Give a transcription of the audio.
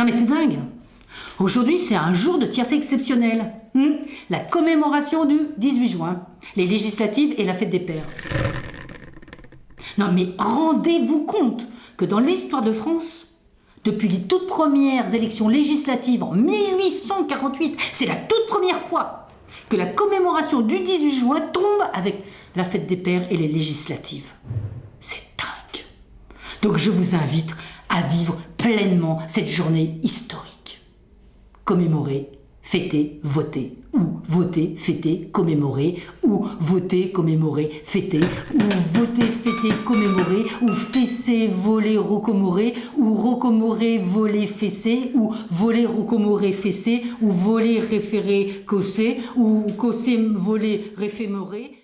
Non mais c'est dingue Aujourd'hui, c'est un jour de tiercé exceptionnel. Hmm? La commémoration du 18 juin, les législatives et la fête des pères. Non mais rendez-vous compte que dans l'histoire de France, depuis les toutes premières élections législatives en 1848, c'est la toute première fois que la commémoration du 18 juin tombe avec la fête des pères et les législatives. C'est dingue. Donc je vous invite à vivre cette journée historique. Commémorer, fêter, voter. Ou voter, fêter, commémorer. Ou voter, commémorer, fêter. Ou voter, fêter, commémorer. Ou fesser, voler, rocomorer. Ou rocomorer, voler, fesser. Ou voler, rocomorer, fesser. Ou voler, référer, cosser. Ou cosser, voler, réfémorer.